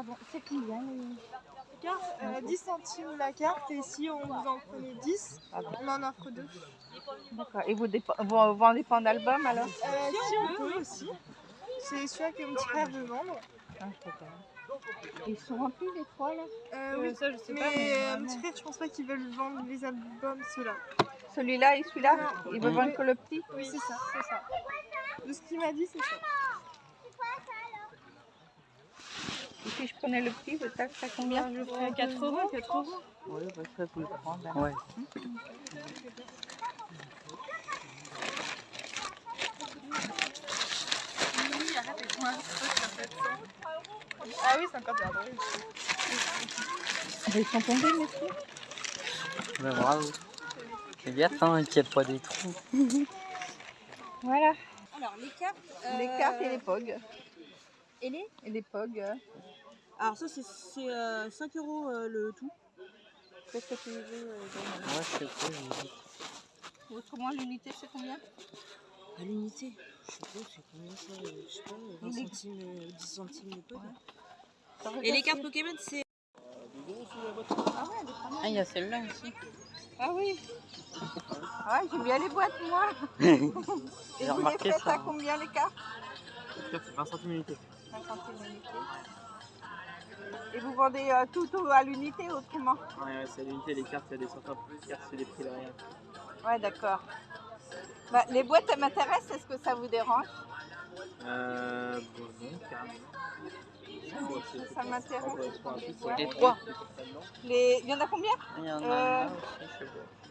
Pardon, c'est combien les... Carte, euh, 10 centimes la carte et si on vous en prenait 10, Ah bon. on en offre deux. D'accord. Et vous, vous vendez pas d'album alors? Euh, si on peut aussi. C'est celui-là que mon petit frère veut vendre. Ah. Ils sont remplis les trois là? Euh, oui, ça je sais mais, pas, mais euh, mon petit frère, je pense pas qu'ils veulent vendre les albums, ceux-là. Celui-là et celui-là? Ils veulent vendre que le petit? Oui, c'est ça, c'est ça. De ce qu'il m'a dit, c'est ça. Et si je prenais le petit, vous taxe à combien je ferais 4 euros, 4 euros. Oui, bah, je peux le prendre. alors. Ouais. Ah oui, c'est encore bien drôle. Ils sont tombés, messieurs Bah, bravo. C'est bien hein, qu'il n'y ait pas des trous. Voilà. Alors les cartes. Les cartes et les pogs. Et les Et les pogs. Euh, Alors ça c'est 5 euros euh, le tout. Qu'est-ce que tu veux euh, Moi, je sais pas, j'ai dit. Autrement, l'unité, c'est combien? À l'unité. Je sais pas, c'est combien ça euh, Je sais pas, 20 Il est- centimes, euh, 10 centimes le pot. Ça Et les cartes Pokémon c'est. Ah ouais, elle est pas mal. Ah, il y a celle-là aussi. Ah oui. Ah, j'aime bien les boîtes, moi. Et J'ai vous les remarqué faites ça. à combien les cartes? C'est 20 centimes unité. 20 centimes l'unité. Et vous vendez euh, tout au- à l'unité autrement Ouais, c'est l'unité, les cartes, il y a des sortes de cartes, c'est des prix derrière. Ouais, d'accord. Bah, les boîtes, elles m'intéressent. Est-ce que ça vous dérange? Euh, bon, Ça m'intéresse. Ouais. Les trois. les... Il y en a combien? Il y en a Euh.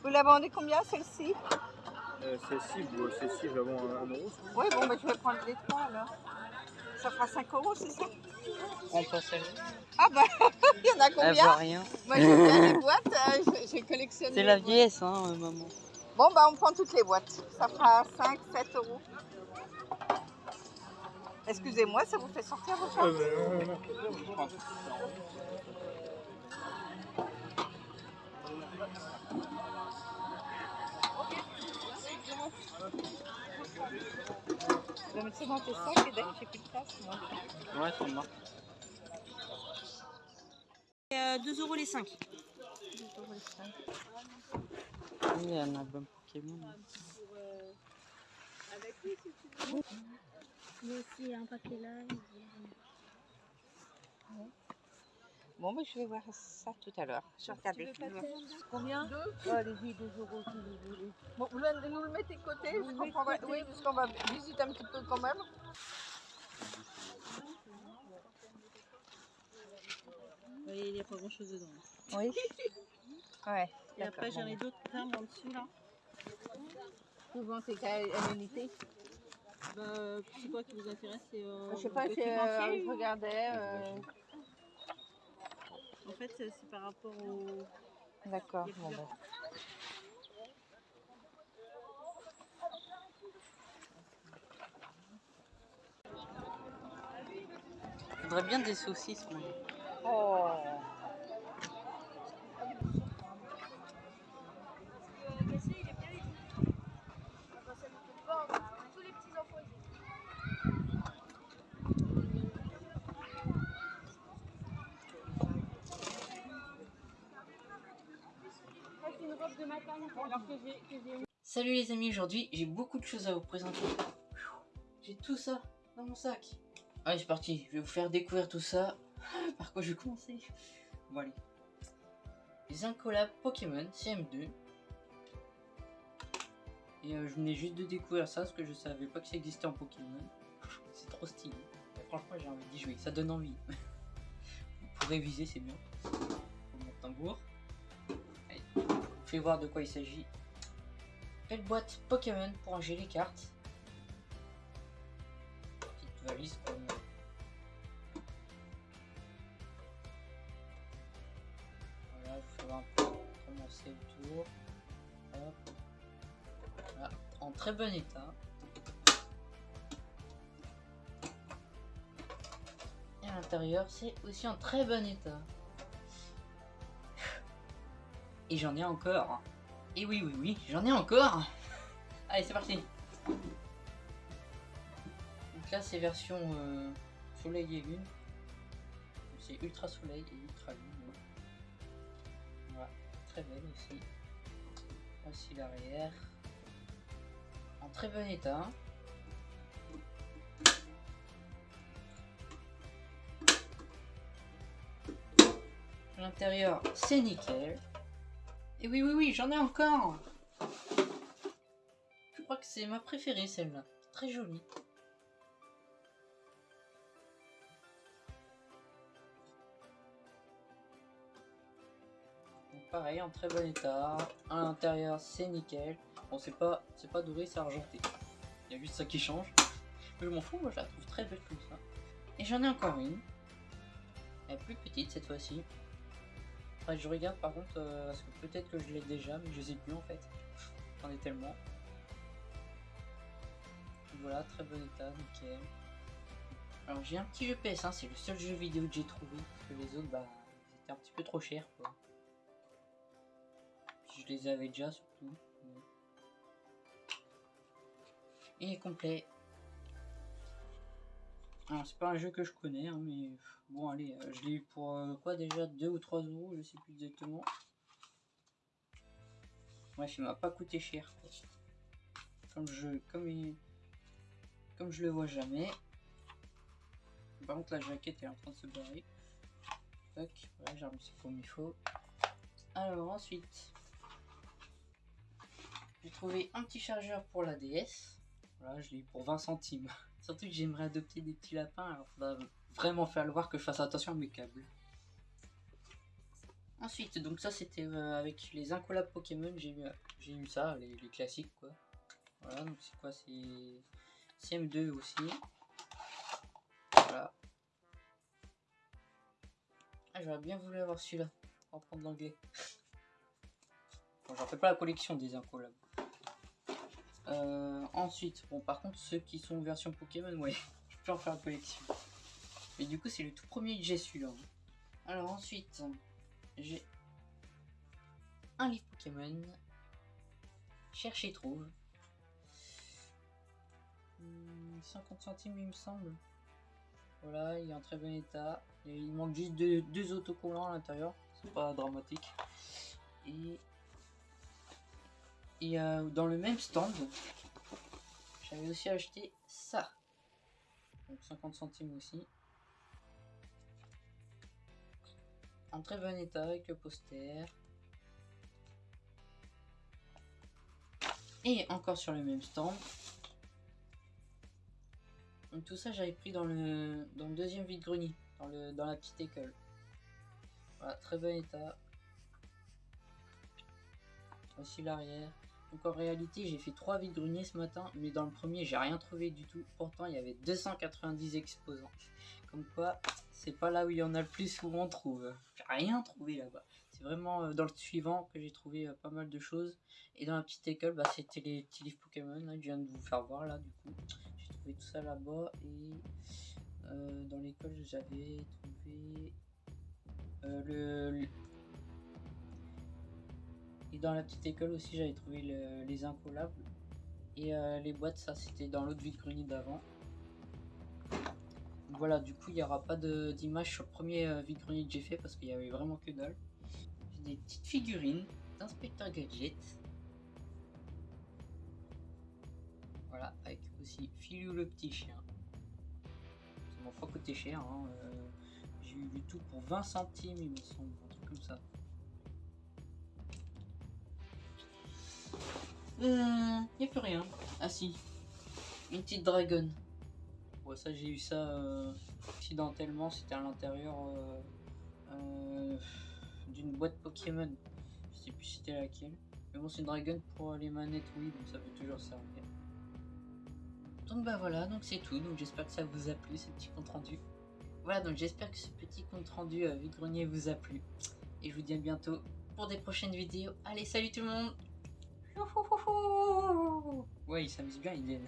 Vous la vendez combien celle-ci? Euh, celle-ci, celle-ci, je la vends à 1 euro. Oui, bon, bah, je vais prendre les trois alors. Ça fera 5 euros, c'est ça On passe celle Ah bah, il y en a Elle combien voit rien. Moi, j'aime bien les boîtes. euh, j'ai- j'ai collectionné. C'est la vieillesse, hein, euh, maman. Bon, bah, on prend toutes les boîtes. Ça fera 5, 7 euros. Excusez-moi, ça vous fait sortir vos cartes Je vais mettre ça dans tes sacs et dès que j'ai plus de place, moi. Ouais, c'est marrant. Euh, 2 euros les 5. Il y a un album Pokémon. Il y a aussi un là. Bon, bah, je vais voir ça tout à l'heure. Je regarde le film. Combien Deux Allez-y, 2 euros si vous voulez. Bon, vous le- nous le mettez de côté, parce qu'on prendra- oui, parce qu'on va visiter un petit peu quand même. Oui, il n'y a pas grand chose dedans. Oui. Ouais. Et après j'en ai d'autres fermes en dessous là. Souvent, c'est qu'à à l'unité. Bah, c'est quoi qui vous intéresse c'est, euh, Je sais pas, c'est, euh, je regardais. euh, En fait c'est c'est par rapport au. D'accord. Bon, bah. Je voudrais bien des saucisses, moi. Oh. Salut les amis, aujourd'hui j'ai beaucoup de choses à vous présenter. J'ai tout ça dans mon sac. Allez, c'est parti, je vais vous faire découvrir tout ça. Par quoi je vais commencer? Bon, allez. Les incollables Pokémon CM2. Et euh, je venais juste de découvrir ça parce que je savais pas que ça existait en Pokémon. C'est trop stylé. Et franchement, j'ai envie d'y jouer, ça donne envie. Pour réviser, c'est bien. Mon tambour. Je vous fais voir de quoi il s'agit. Belle boîte Pokémon pour ranger les cartes. Petite valise comme. Voilà, je vais un peu comment c'est le tour. Hop. Voilà, en très bon état. Et à l'intérieur, c'est aussi en très bon état. Et j'en ai encore. Et oui, oui, oui, j'en ai encore. Allez, c'est parti. Donc là, c'est version euh, soleil et lune. c'est Ultra Soleil et Ultra Lune. Voilà, très belle aussi. Voici l'arrière. En très bon état. L'intérieur, c'est nickel. Et oui, oui, oui, j'en ai encore. Je crois que c'est ma préférée, celle-là. Très jolie. Pareil, en très bon état. À l'intérieur, c'est nickel. Bon, c'est pas, c'est pas doré, c'est argenté. Il y a juste ça qui change. Mais je m'en fous, moi je la trouve très belle comme ça. Et j'en ai encore une. Elle est plus petite cette fois-ci. Je regarde par contre, euh, parce que peut-être que je l'ai déjà, mais je sais plus en fait. J'en ai tellement. Voilà, très bon état, nickel. Alors j'ai un petit jeu PS1, c'est le seul jeu vidéo que j'ai trouvé, parce que les autres, bah, ils étaient un petit peu trop chers quoi. Je les avais déjà surtout. Il est complet. Alors c'est pas un jeu que je connais, hein, mais bon allez, euh, je l'ai eu pour euh, quoi déjà 2 ou 3 euros, je sais plus exactement. Bref, il m'a pas coûté cher. Comme je, comme comme je le vois jamais. Par contre la jaquette est en train de se barrer. Tac, voilà, j'ai remis comme il faut. Alors ensuite, j'ai trouvé un petit chargeur pour la DS. Voilà, je l'ai eu pour 20 centimes. Surtout que j'aimerais adopter des petits lapins, alors faudra vraiment faire le voir que je fasse attention à mes câbles. Ensuite, donc ça c'était euh, avec les incollables Pokémon, j'ai eu, eu ça, les, classiques quoi. Voilà, donc c'est quoi C'est CM2 aussi. Voilà. Ah, j'aurais bien voulu avoir celui-là, pour apprendre l'anglais. Bon, j'en fais pas la collection des incollables. Euh, ensuite, bon, par contre, ceux qui sont version Pokémon, ouais, je peux en faire la collection. Mais du coup, c'est le tout premier que j'ai celui-là. Alors, ensuite, j'ai un livre Pokémon. Cherche et trouve. Hmm, 50 centimes, il me semble. Voilà, il est en très bon état. Il manque juste deux, deux autocollants à l'intérieur. C'est pas dramatique. Et et euh, dans le même stand, j'avais aussi acheté ça. Donc 50 centimes aussi. En très bon état avec le poster. Et encore sur le même stand. Tout ça j'avais pris dans le, dans le deuxième vide-grenier, dans, dans la petite école. Voilà, très bon état. Voici l'arrière. Donc en réalité, j'ai fait 3 vides greniers ce matin, mais dans le premier, j'ai rien trouvé du tout. Pourtant, il y avait 290 exposants. Comme quoi, c'est pas là où il y en a le plus où on trouve. J'ai rien trouvé là-bas. C'est vraiment euh, dans le suivant que j'ai trouvé euh, pas mal de choses. Et dans la petite école, bah, c'était les petits livres Pokémon. Là, je viens de vous faire voir là, du coup. J'ai trouvé tout ça là-bas. Et euh, dans l'école, j'avais trouvé le- et dans la petite école aussi, j'avais trouvé le- les incollables. Et euh, les boîtes, ça c'était dans l'autre vide-grenier d'avant. Voilà, du coup, il n'y aura pas d'image sur le premier euh, vide-grenier que j'ai fait parce qu'il y avait vraiment que dalle. J'ai des petites figurines d'inspecteur Gadget. Voilà, avec aussi Filou le petit chien. Ça m'a pas coûté cher. hein, euh, j'ai eu du tout pour 20 centimes, il me semble, un truc comme ça. Euh, y a plus rien. Ah si, une petite dragon. Bon, ça j'ai eu ça euh, accidentellement, c'était à l'intérieur euh, euh, d'une boîte Pokémon. Je sais plus c'était laquelle. Mais bon, c'est une dragon pour les manettes, oui, donc ça peut toujours servir. Donc bah voilà, donc c'est tout. Donc j'espère que ça vous a plu ce petit compte rendu. Voilà, donc j'espère que ce petit compte rendu euh, vide-grenier vous a plu. Et je vous dis à bientôt pour des prochaines vidéos. Allez, salut tout le monde Ouais, il s'amuse bien, il est.